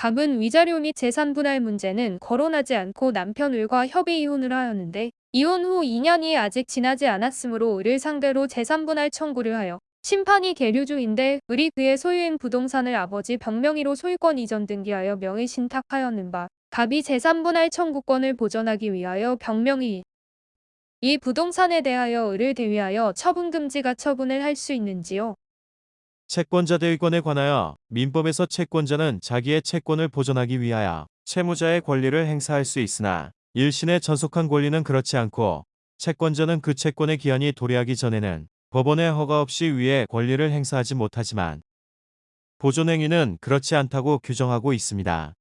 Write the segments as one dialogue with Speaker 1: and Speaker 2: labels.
Speaker 1: 갑은 위자료 및 재산 분할 문제는 거론하지 않고 남편 을과 협의 이혼을 하였는데 이혼 후 2년이 아직 지나지 않았으므로 을을 상대로 재산 분할 청구를 하여 심판이 계류 중인데 을이 그의 소유인 부동산을 아버지 병명의로 소유권 이전 등기하여 명의 신탁하였는 바 갑이 재산 분할 청구권을 보전하기 위하여 병명의 이 부동산에 대하여 을을 대위하여 처분금지가 처분을 할 수 있는지요?
Speaker 2: 채권자 대위권에 관하여 민법에서 채권자는 자기의 채권을 보존하기 위하여 채무자의 권리를 행사할 수 있으나 일신의 전속한 권리는 그렇지 않고 채권자는 그 채권의 기한이 도래하기 전에는 법원의 허가 없이 위에 권리를 행사하지 못하지만 보존행위는 그렇지 않다고 규정하고 있습니다.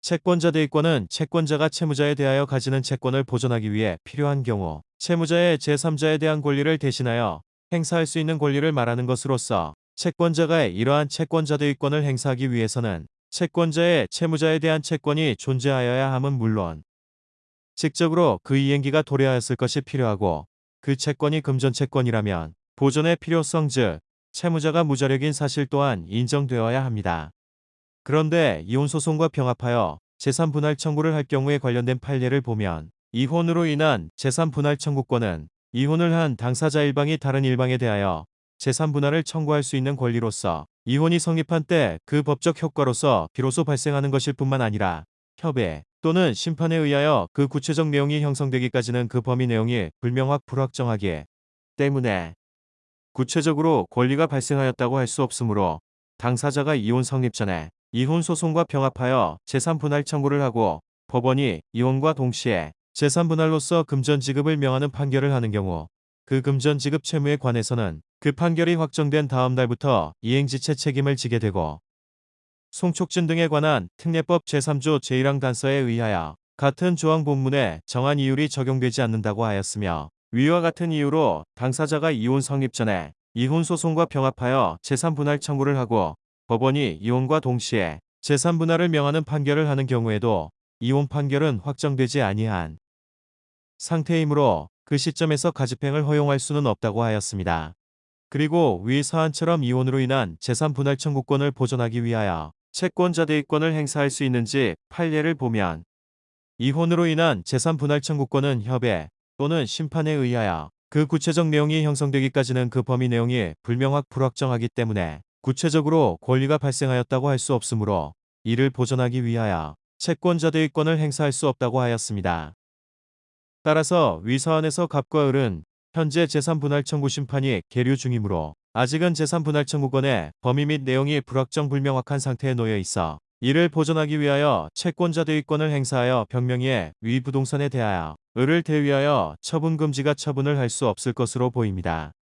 Speaker 2: 채권자 대위권은 채권자가 채무자에 대하여 가지는 채권을 보존하기 위해 필요한 경우 채무자의 제3자에 대한 권리를 대신하여 행사할 수 있는 권리를 말하는 것으로서 채권자가 이러한 채권자 대위권을 행사하기 위해서는 채권자의 채무자에 대한 채권이 존재하여야 함은 물론 직접으로 그 이행기가 도래하였을 것이 필요하고 그 채권이 금전채권이라면 보존의 필요성 즉 채무자가 무자력인 사실 또한 인정되어야 합니다. 그런데 이혼소송과 병합하여 재산분할 청구를 할 경우에 관련된 판례를 보면 이혼으로 인한 재산분할 청구권은 이혼을 한 당사자 일방이 다른 일방에 대하여 재산분할을 청구할 수 있는 권리로서 이혼이 성립한 때 그 법적 효과로서 비로소 발생하는 것일 뿐만 아니라 협의 또는 심판에 의하여 그 구체적 내용이 형성되기까지는 그 범위 내용이 불명확 불확정하기 때문에 구체적으로 권리가 발생하였다고 할 수 없으므로 당사자가 이혼 성립 전에 이혼 소송과 병합하여 재산 분할 청구를 하고 법원이 이혼과 동시에 재산 분할로서 금전 지급을 명하는 판결을 하는 경우 그 금전 지급 채무에 관해서는 그 판결이 확정된 다음 날부터 이행지체 책임을 지게 되고 송촉진 등에 관한 특례법 제3조 제1항 단서에 의하여 같은 조항 본문에 정한 이율이 적용되지 않는다고 하였으며 위와 같은 이유로 당사자가 이혼 성립 전에 이혼 소송과 병합하여 재산 분할 청구를 하고 법원이 이혼과 동시에 재산 분할을 명하는 판결을 하는 경우에도 이혼 판결은 확정되지 아니한 상태이므로 그 시점에서 가집행을 허용할 수는 없다고 하였습니다. 그리고 위 사안처럼 이혼으로 인한 재산 분할 청구권을 보존하기 위하여 채권자 대위권을 행사할 수 있는지 판례를 보면 이혼으로 인한 재산 분할 청구권은 협의 또는 심판에 의하여 그 구체적 내용이 형성되기까지는 그 범위 내용이 불명확 불확정하기 때문에 구체적으로 권리가 발생하였다고 할 수 없으므로 이를 보존하기 위하여 채권자 대위권을 행사할 수 없다고 하였습니다. 따라서 위 사안에서 갑과 을은 현재 재산분할 청구 심판이 계류 중이므로 아직은 재산분할 청구권의 범위 및 내용이 불확정 불명확한 상태에 놓여 있어 이를 보존하기 위하여 채권자 대위권을 행사하여 병명의의 위 부동산에 대하여 을을 대위하여 처분 금지가 처분을 할 수 없을 것으로 보입니다.